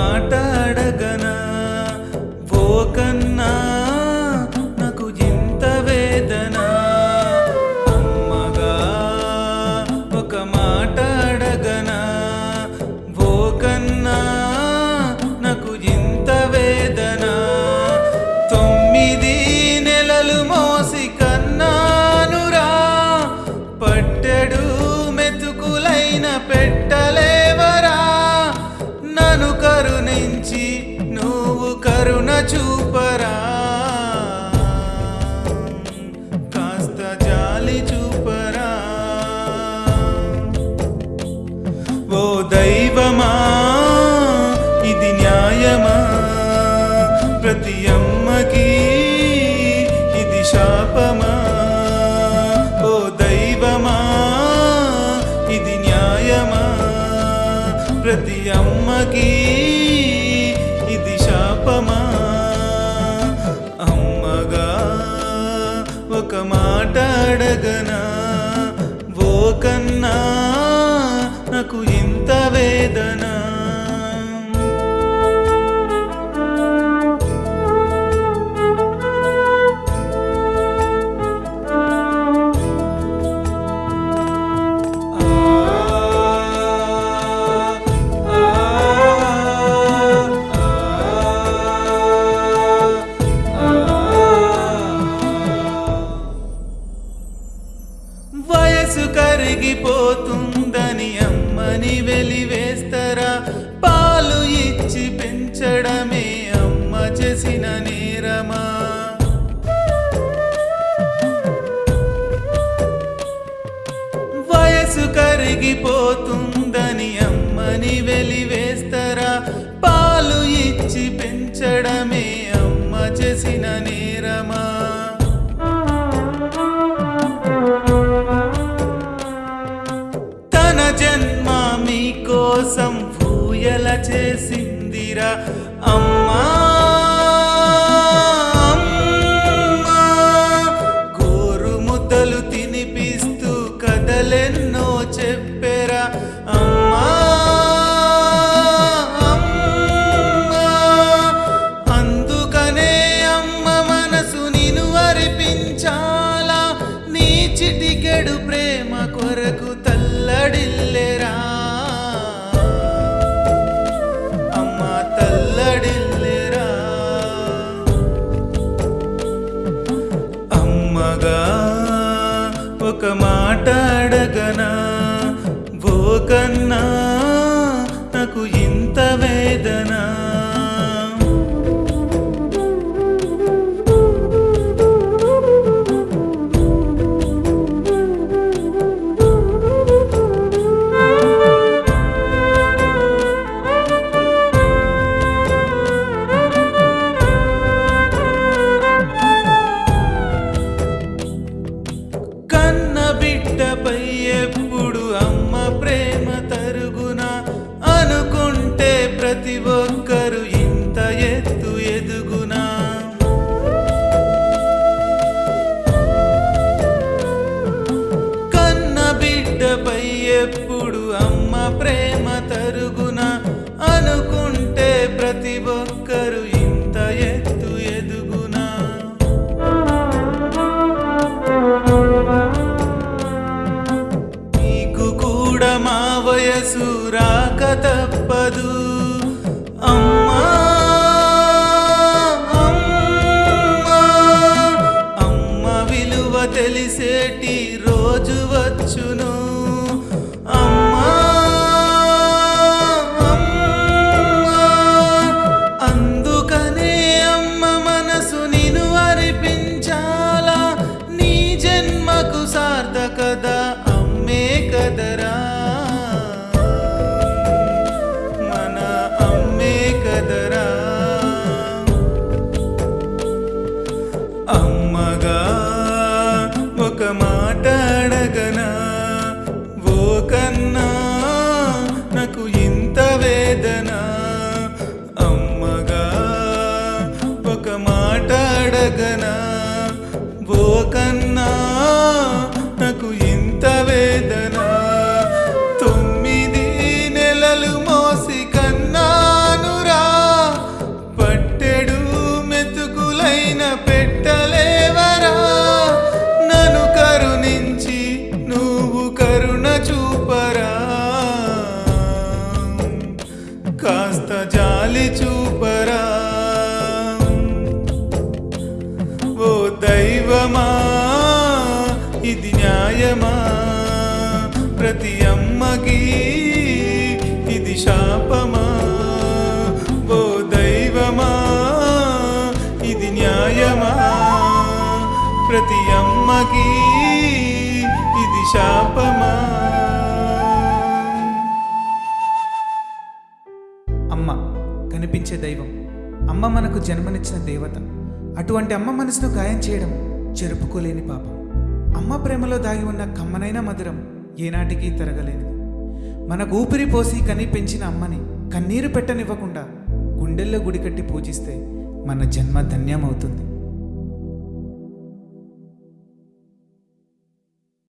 ஆட்டாட చూపరా. కాస్త జాలి చూపరా. ఓ దైవమా ఇది న్యాయమా? ప్రతి అమ్మకి ఇది శాపమా? ప్రతి అమ్మకి माट अडगना అని వెలివేస్తరా? పాలు ఇచ్చి పెంచడమే అమ్మ చేసిన నేరమా? వయసు కరిగిపోతుందని అమ్మని వెలివేస్తరా? పాలు ఇచ్చి పెంచడమే అమ్మ చేసి চিটিকে కొండపై ఎప్పుడు Jesús. నిజమా ప్రతి అమ్మకి ఇది శాపమా? ఓ దైవమా ఇది న్యాయమా? ప్రతి అమ్మకి ఇది శాపమా? అమ్మ కనిపించే దైవం. అమ్మ మనకు జన్మనిచ్చిన దేవత. అటువంటి అమ్మ మనసును గాయం చేయడం జరుపుకోలేని పాపం. అమ్మ ప్రేమలో దాగి ఉన్న కమ్మనైన మధురం ఏనాటికి తరగలేదు. మన ఊపిరి పోసి కని పెంచిన అమ్మని కన్నీరు పెట్టనివ్వకుండా గుండెల్లో గుడికట్టి పూజిస్తే మన జన్మ ధన్యమవుతుంది.